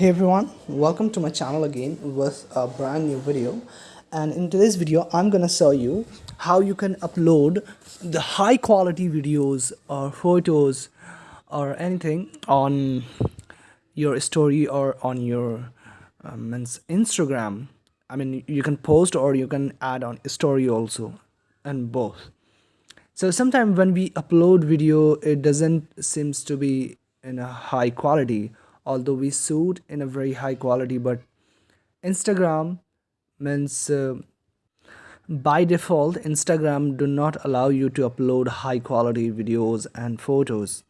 hey everyone welcome to my channel again with a brand new video. And in today's video i'm gonna show you how you can upload the high quality videos or photos or anything on your story or on your um, instagram. I mean you can post or you can add on story also and both. So sometimes when we upload video it doesn't seems to be in a high quality although we shoot in a very high quality but instagram means uh, by default instagram do not allow you to upload high quality videos and photos.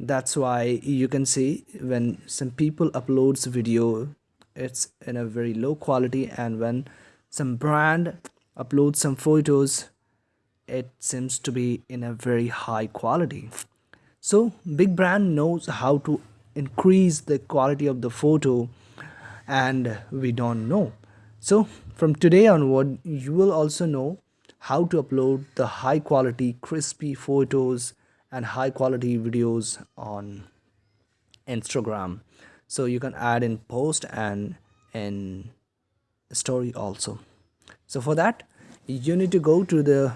That's why you can see when some people uploads video it's in a very low quality and when some brand uploads some photos it seems to be in a very high quality. So big brand knows how to increase the quality of the photo and we don't know. So from today onward you will also know how to upload the high quality crispy photos and high quality videos on Instagram. So you can add in post and in story also. So for that you need to go to the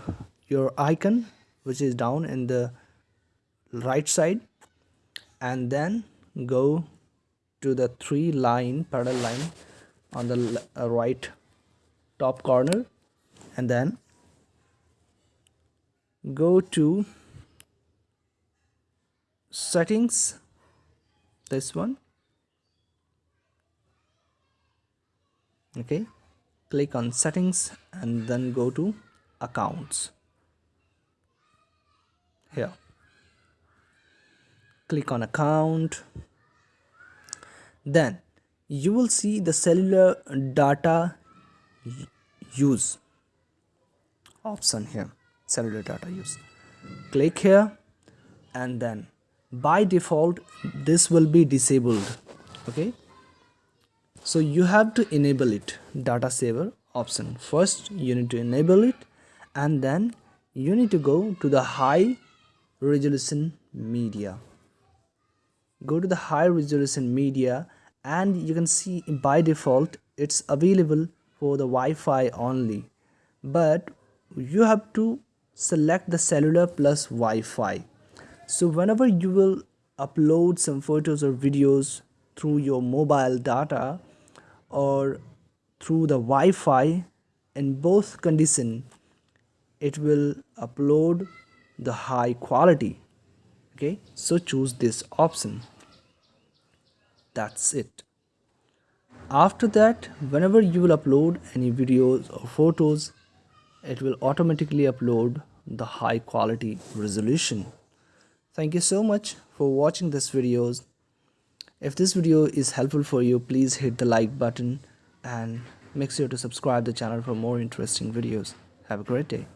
your icon which is down in the right side and then go to the three line parallel line on the uh, right top corner and then go to settings this one. Okay click on settings and then go to accounts. Here click on account. Then you will see the cellular data use option here. Cellular data use. Click here and then by default this will be disabled. Okay? So you have to enable it. Data saver option. First you need to enable it and then you need to go to the high resolution media go to the high resolution media and you can see by default it's available for the Wi-Fi only. But you have to select the cellular plus Wi-Fi. So whenever you will upload some photos or videos through your mobile data or through the Wi-Fi in both condition it will upload the high quality. Okay? So choose this option that's it. After that whenever you will upload any videos or photos it will automatically upload the high quality resolution. Thank you so much for watching this videos if this video is helpful for you please hit the like button and make sure to subscribe the channel for more interesting videos. Have a great day